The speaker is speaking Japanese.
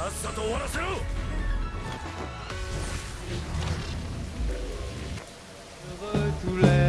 さっさと終わらせろ！くれ